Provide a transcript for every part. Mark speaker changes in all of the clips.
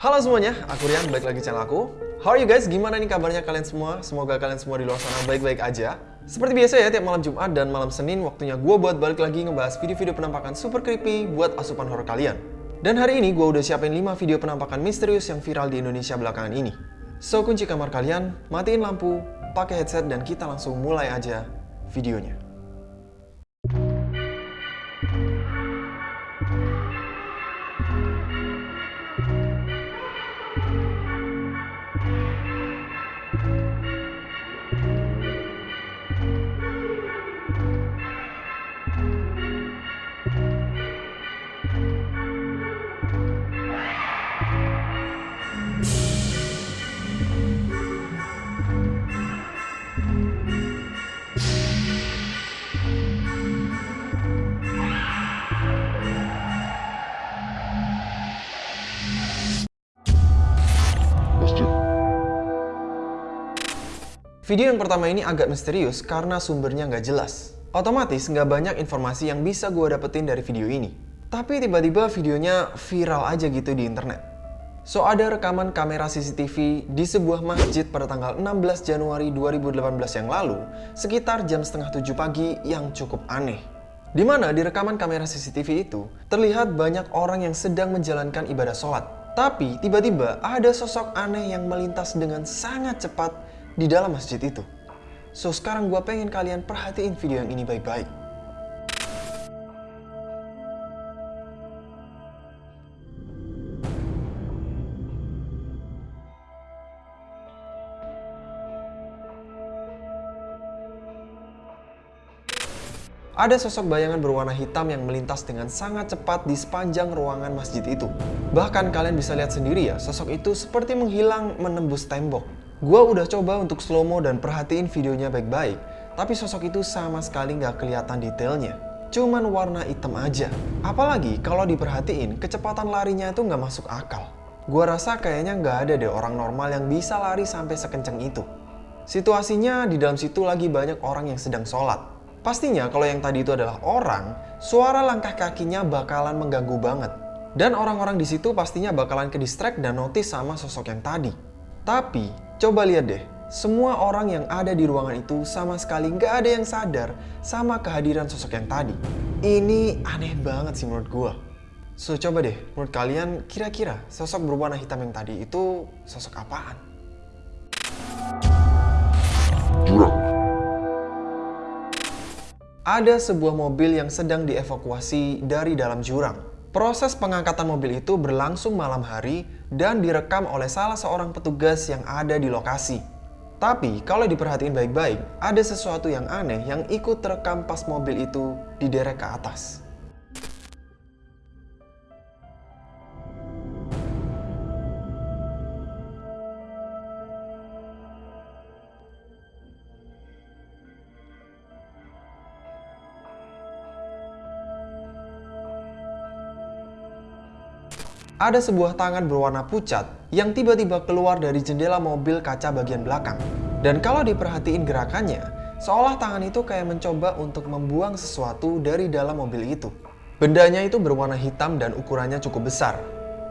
Speaker 1: Halo semuanya, aku Rian, balik lagi channel aku. How are you guys? Gimana nih kabarnya kalian semua? Semoga kalian semua di luar sana baik-baik aja. Seperti biasa ya, tiap malam Jumat dan malam Senin waktunya gue buat balik lagi ngebahas video-video penampakan super creepy buat asupan horror kalian. Dan hari ini gue udah siapin 5 video penampakan misterius yang viral di Indonesia belakangan ini. So, kunci kamar kalian, matiin lampu, pakai headset, dan kita langsung mulai aja videonya. Video yang pertama ini agak misterius karena sumbernya nggak jelas. Otomatis nggak banyak informasi yang bisa gue dapetin dari video ini. Tapi tiba-tiba videonya viral aja gitu di internet. So ada rekaman kamera CCTV di sebuah masjid pada tanggal 16 Januari 2018 yang lalu, sekitar jam setengah 7 pagi yang cukup aneh. Di mana di rekaman kamera CCTV itu, terlihat banyak orang yang sedang menjalankan ibadah sholat. Tapi tiba-tiba ada sosok aneh yang melintas dengan sangat cepat di dalam masjid itu. So sekarang gue pengen kalian perhatiin video yang ini baik-baik. Ada sosok bayangan berwarna hitam yang melintas dengan sangat cepat di sepanjang ruangan masjid itu. Bahkan kalian bisa lihat sendiri ya, sosok itu seperti menghilang menembus tembok. Gua udah coba untuk slow mo dan perhatiin videonya baik-baik, tapi sosok itu sama sekali nggak kelihatan detailnya. Cuman warna hitam aja. Apalagi kalau diperhatiin, kecepatan larinya itu nggak masuk akal. Gua rasa kayaknya nggak ada deh orang normal yang bisa lari sampai sekenceng itu. Situasinya di dalam situ lagi banyak orang yang sedang sholat. Pastinya kalau yang tadi itu adalah orang, suara langkah kakinya bakalan mengganggu banget. Dan orang-orang di situ pastinya bakalan ke distract dan notice sama sosok yang tadi. Tapi, coba lihat deh, semua orang yang ada di ruangan itu sama sekali nggak ada yang sadar sama kehadiran sosok yang tadi. Ini aneh banget sih menurut gue. So, coba deh, menurut kalian kira-kira sosok berwarna hitam yang tadi itu sosok apaan? Jurang. Ada sebuah mobil yang sedang dievakuasi dari dalam jurang. Proses pengangkatan mobil itu berlangsung malam hari dan direkam oleh salah seorang petugas yang ada di lokasi. Tapi kalau diperhatiin baik-baik, ada sesuatu yang aneh yang ikut terekam pas mobil itu diderek ke atas. Ada sebuah tangan berwarna pucat yang tiba-tiba keluar dari jendela mobil kaca bagian belakang. Dan kalau diperhatiin gerakannya, seolah tangan itu kayak mencoba untuk membuang sesuatu dari dalam mobil itu. Bendanya itu berwarna hitam dan ukurannya cukup besar.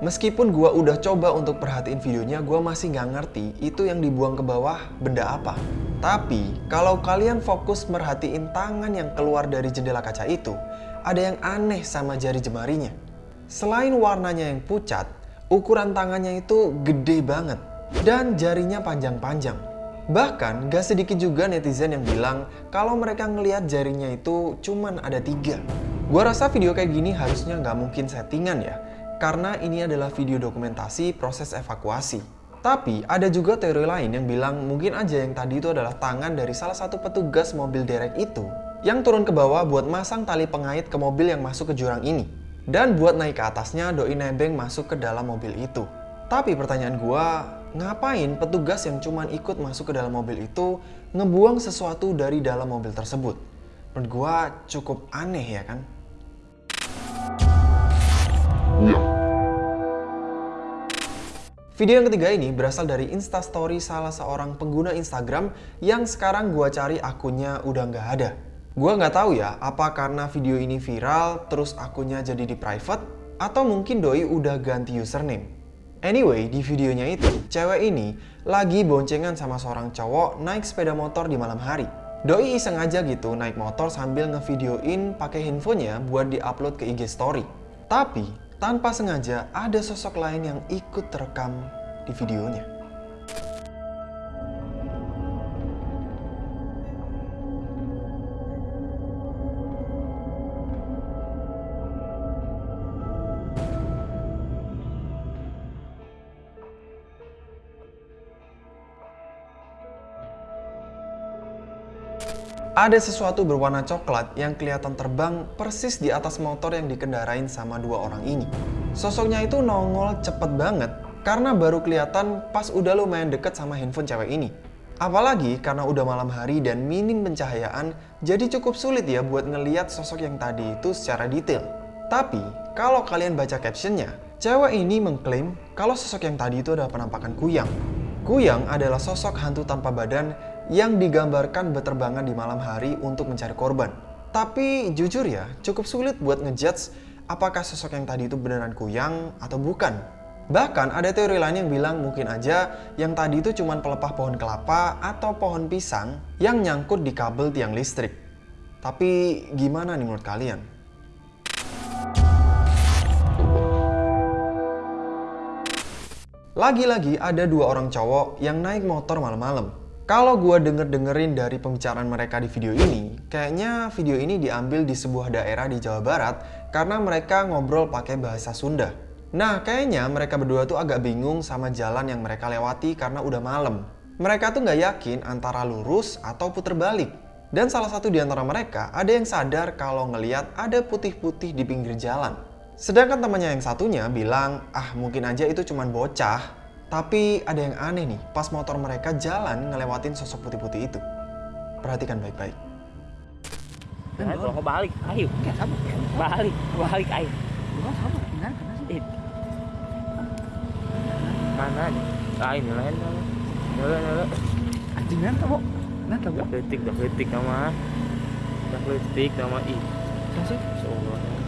Speaker 1: Meskipun gua udah coba untuk perhatiin videonya, gua masih nggak ngerti itu yang dibuang ke bawah benda apa. Tapi, kalau kalian fokus merhatiin tangan yang keluar dari jendela kaca itu, ada yang aneh sama jari jemarinya. Selain warnanya yang pucat, ukuran tangannya itu gede banget dan jarinya panjang-panjang. Bahkan gak sedikit juga netizen yang bilang kalau mereka ngelihat jarinya itu cuman ada tiga. Gua rasa video kayak gini harusnya nggak mungkin settingan ya, karena ini adalah video dokumentasi proses evakuasi. Tapi ada juga teori lain yang bilang mungkin aja yang tadi itu adalah tangan dari salah satu petugas mobil derek itu yang turun ke bawah buat masang tali pengait ke mobil yang masuk ke jurang ini. Dan buat naik ke atasnya, Doi nebeng masuk ke dalam mobil itu. Tapi pertanyaan gua, ngapain petugas yang cuman ikut masuk ke dalam mobil itu ngebuang sesuatu dari dalam mobil tersebut? Menurut gua cukup aneh ya kan? Iya. Video yang ketiga ini berasal dari instastory salah seorang pengguna Instagram yang sekarang gua cari akunnya udah nggak ada. Gua nggak tahu ya, apa karena video ini viral terus akunnya jadi di private atau mungkin doi udah ganti username. Anyway, di videonya itu, cewek ini lagi boncengan sama seorang cowok naik sepeda motor di malam hari. Doi iseng aja gitu naik motor sambil ngevideoin pakai handphonenya buat diupload ke IG story. Tapi, tanpa sengaja ada sosok lain yang ikut terekam di videonya. Ada sesuatu berwarna coklat yang kelihatan terbang persis di atas motor yang dikendarain sama dua orang ini. Sosoknya itu nongol cepet banget karena baru kelihatan pas udah lumayan deket sama handphone cewek ini. Apalagi karena udah malam hari dan minim pencahayaan, jadi cukup sulit ya buat ngeliat sosok yang tadi itu secara detail. Tapi, kalau kalian baca captionnya, cewek ini mengklaim kalau sosok yang tadi itu adalah penampakan Kuyang. Kuyang adalah sosok hantu tanpa badan yang digambarkan berterbangan di malam hari untuk mencari korban. Tapi jujur ya, cukup sulit buat ngejudge apakah sosok yang tadi itu beneran kuyang atau bukan. Bahkan ada teori lain yang bilang mungkin aja yang tadi itu cuma pelepah pohon kelapa atau pohon pisang yang nyangkut di kabel tiang listrik. Tapi gimana nih menurut kalian? Lagi-lagi ada dua orang cowok yang naik motor malam-malam. Kalau gue denger-dengerin dari pembicaraan mereka di video ini, kayaknya video ini diambil di sebuah daerah di Jawa Barat karena mereka ngobrol pakai bahasa Sunda. Nah, kayaknya mereka berdua tuh agak bingung sama jalan yang mereka lewati karena udah malam. Mereka tuh nggak yakin antara lurus atau puter balik. Dan salah satu di antara mereka ada yang sadar kalau ngeliat ada putih-putih di pinggir jalan. Sedangkan temannya yang satunya bilang, ah mungkin aja itu cuma bocah tapi ada yang aneh nih, pas motor mereka jalan ngelewatin sosok putih-putih itu. Perhatikan baik-baik.
Speaker 2: Nah, kalau mau balik, ayo. Balik, balik, ayo. Eh. Mana? Ah, ini lain. Nyola, nyola.
Speaker 3: Anjing nanti kok. Nanti
Speaker 2: Dah kritik, dah kritik nama. Dah kritik nama ih.
Speaker 3: Kasih.
Speaker 2: Seolah.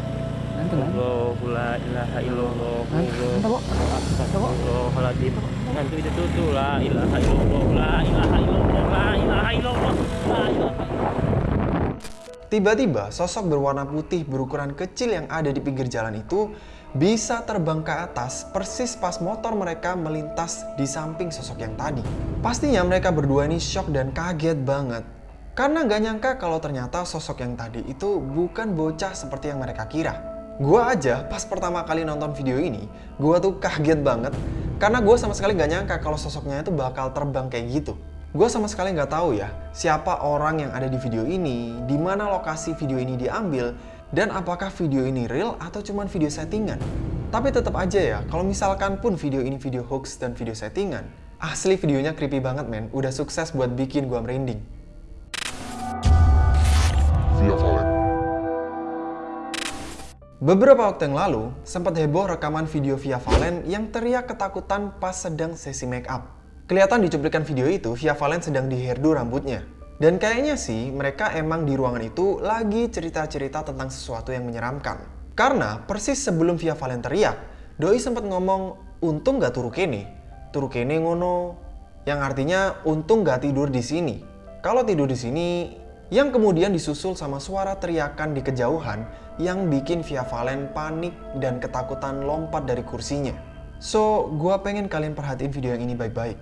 Speaker 3: Nanti lah.
Speaker 2: Allahu la ilaha illallah.
Speaker 3: Nanti kok.
Speaker 2: Astagfirullahaladzim. Nanti itu tuh tuh la ilaha illallah, la ilaha illallah, la ilaha illallah, la ilaha
Speaker 1: Tiba-tiba sosok berwarna putih berukuran kecil yang ada di pinggir jalan itu bisa terbang ke atas persis pas motor mereka melintas di samping sosok yang tadi. Pastinya mereka berdua ini shock dan kaget banget. Karena nggak nyangka kalau ternyata sosok yang tadi itu bukan bocah seperti yang mereka kira. Gua aja pas pertama kali nonton video ini, gua tuh kaget banget karena gue sama sekali nggak nyangka kalau sosoknya itu bakal terbang kayak gitu. Gue sama sekali nggak tahu ya siapa orang yang ada di video ini, di mana lokasi video ini diambil, dan apakah video ini real atau cuma video settingan. Tapi tetap aja ya, kalau misalkan pun video ini video hoax dan video settingan, asli videonya creepy banget men, udah sukses buat bikin gue merinding.
Speaker 4: Valen.
Speaker 1: Beberapa waktu yang lalu, sempat heboh rekaman video Via Valen yang teriak ketakutan pas sedang sesi make up. Kelihatan di cuplikan video itu, Via Valen sedang di hairdo rambutnya. Dan kayaknya sih, mereka emang di ruangan itu lagi cerita-cerita tentang sesuatu yang menyeramkan. Karena persis sebelum Via Valen teriak, Doi sempat ngomong, untung gak turu kene. Turu kene ngono, yang artinya untung gak tidur di sini. Kalau tidur di sini, yang kemudian disusul sama suara teriakan di kejauhan yang bikin Via Valen panik dan ketakutan lompat dari kursinya. So, gua pengen kalian perhatiin video yang ini baik-baik.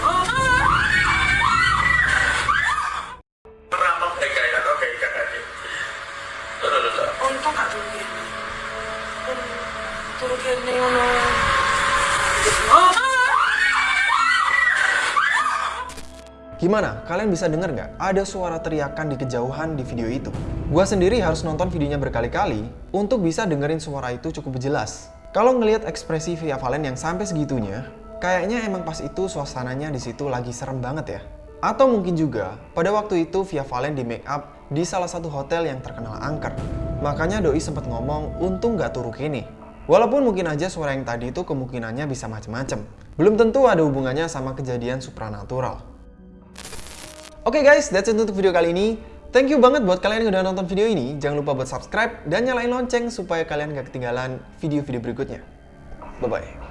Speaker 4: Oke,
Speaker 1: Gimana? Kalian bisa denger nggak? Ada suara teriakan di kejauhan di video itu. Gua sendiri harus nonton videonya berkali-kali untuk bisa dengerin suara itu cukup jelas. Kalau ngelihat ekspresi Via Valen yang sampai segitunya, kayaknya emang pas itu suasananya di situ lagi serem banget ya. Atau mungkin juga, pada waktu itu Via Valen di make up di salah satu hotel yang terkenal angker. Makanya Doi sempat ngomong, untung nggak turu kini. Walaupun mungkin aja suara yang tadi itu kemungkinannya bisa macem-macem. Belum tentu ada hubungannya sama kejadian supranatural. Oke guys, that's it untuk video kali ini. Thank you banget buat kalian yang udah nonton video ini. Jangan lupa buat subscribe dan nyalain lonceng supaya kalian gak ketinggalan video-video berikutnya. Bye-bye.